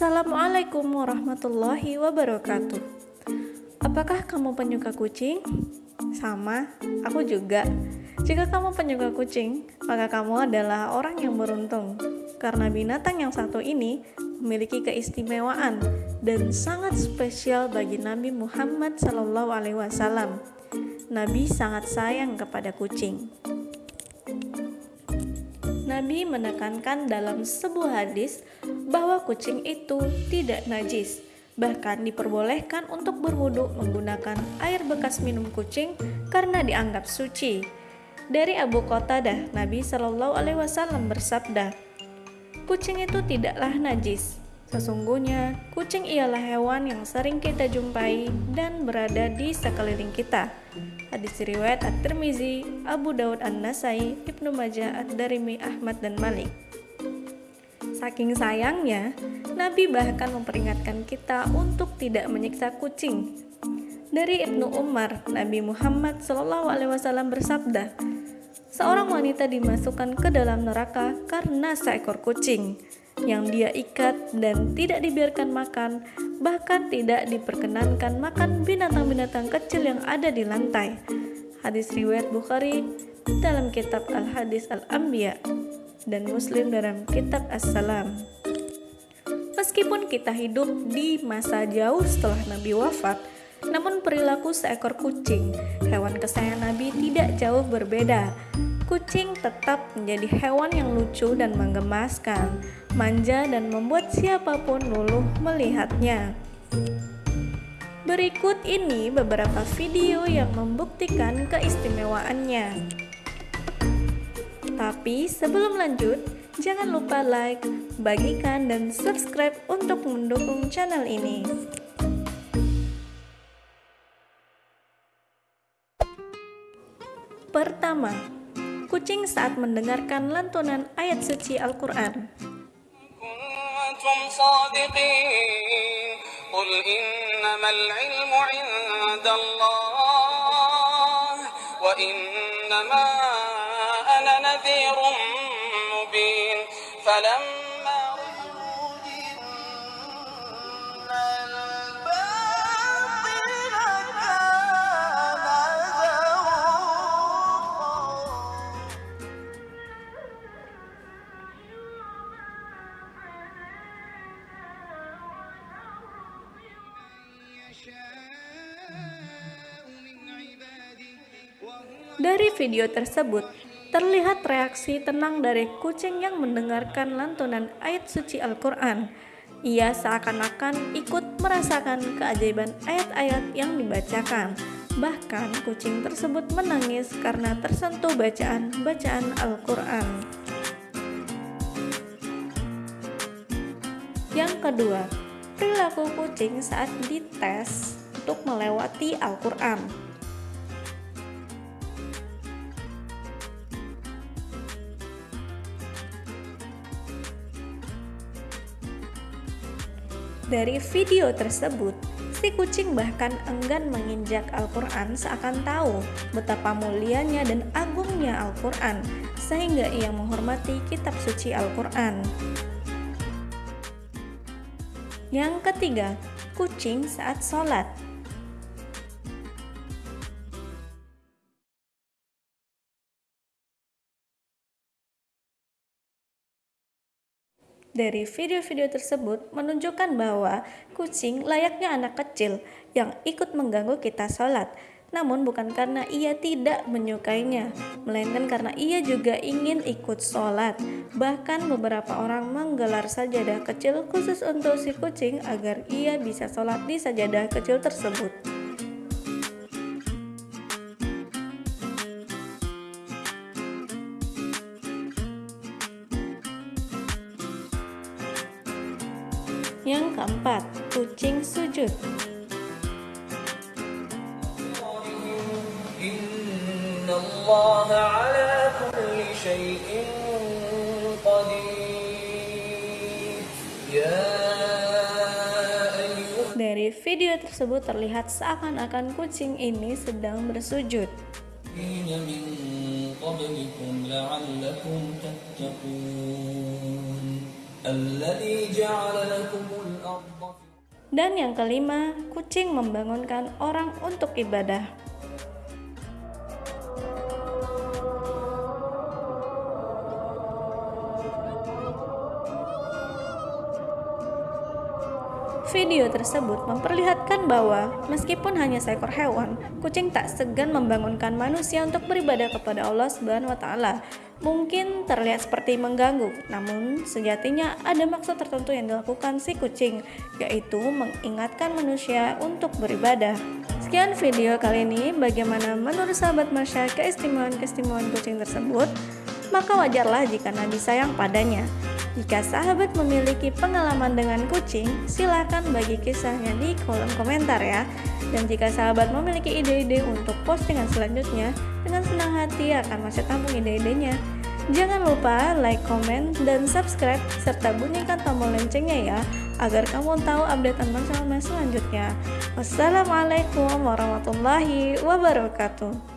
Assalamualaikum warahmatullahi wabarakatuh. Apakah kamu penyuka kucing? Sama, aku juga. Jika kamu penyuka kucing, maka kamu adalah orang yang beruntung karena binatang yang satu ini memiliki keistimewaan dan sangat spesial bagi Nabi Muhammad SAW. Nabi sangat sayang kepada kucing. Nabi menekankan dalam sebuah hadis bahwa kucing itu tidak najis Bahkan diperbolehkan untuk berwudu menggunakan air bekas minum kucing karena dianggap suci. Dari Abu Qatadah, Nabi Shallallahu Alaihi Wasallam bersabda, "Kucing itu tidaklah najis. Sesungguhnya, kucing ialah hewan yang sering kita jumpai dan berada di sekeliling kita." Hadis riwayat At-Tirmizi, Abu Daud An-Nasai, Ibnu Majah, Ad-Darimi, Ahmad dan Malik. Saking sayangnya, Nabi bahkan memperingatkan kita untuk tidak menyiksa kucing. Dari Ibnu Umar, Nabi Muhammad SAW bersabda, seorang wanita dimasukkan ke dalam neraka karena seekor kucing yang dia ikat dan tidak dibiarkan makan, bahkan tidak diperkenankan makan binatang-binatang kecil yang ada di lantai. Hadis riwayat Bukhari dalam kitab Al-Hadis Al-Anbiya dan Muslim dalam kitab As-Salam. Meskipun kita hidup di masa jauh setelah Nabi wafat, namun perilaku seekor kucing, hewan kesayangan Nabi tidak jauh berbeda. Kucing tetap menjadi hewan yang lucu dan menggemaskan, manja dan membuat siapa pun luluh melihatnya. Berikut ini beberapa video yang membuktikan keistimewaannya. Tapi sebelum lanjut, jangan lupa like, bagikan, dan subscribe untuk mendukung channel ini. Pertama, kucing saat mendengarkan lantunan ayat suci Al-Quran. نذير مبين فلما Dari video tersebut, terlihat reaksi tenang dari kucing yang mendengarkan lantunan ayat suci Al-Quran. Ia seakan-akan ikut merasakan keajaiban ayat-ayat yang dibacakan. Bahkan kucing tersebut menangis karena tersentuh bacaan-bacaan Al-Quran. Yang kedua, perilaku kucing saat dites untuk melewati Al-Quran. Dari video tersebut, si kucing bahkan enggan menginjak Al-Quran seakan tahu betapa mulianya dan agungnya Al-Quran, sehingga ia menghormati kitab suci Al-Quran. Yang ketiga, kucing saat sholat. Dari video-video tersebut menunjukkan bahwa kucing layaknya anak kecil yang ikut mengganggu kita sholat. Namun bukan karena ia tidak menyukainya, melainkan karena ia juga ingin ikut sholat. Bahkan beberapa orang menggelar sajadah kecil khusus untuk si kucing agar ia bisa sholat di sajadah kecil tersebut. Yang keempat, kucing sujud. Ya Dari video tersebut terlihat seakan-akan kucing ini sedang bersujud. Dan yang kelima, kucing membangunkan orang untuk ibadah. Video tersebut memperlihatkan bahwa meskipun hanya seekor hewan, kucing tak segan membangunkan manusia untuk beribadah kepada Allah Subhanahu wa taala. Mungkin terlihat seperti mengganggu, namun sejatinya ada maksud tertentu yang dilakukan si kucing, yaitu mengingatkan manusia untuk beribadah. Sekian video kali ini, bagaimana menurut sahabat Marsha keistimewaan-keistimewaan kucing tersebut? Maka wajarlah jika Nabi sayang padanya. Jika sahabat memiliki pengalaman dengan kucing, silahkan bagi kisahnya di kolom komentar ya. Dan jika sahabat memiliki ide-ide untuk postingan selanjutnya, dengan senang hati akan masih tampung ide-idenya. Jangan lupa like, comment, dan subscribe, serta bunyikan tombol loncengnya ya, agar kamu tahu updatean masalah selanjutnya. Wassalamualaikum warahmatullahi wabarakatuh.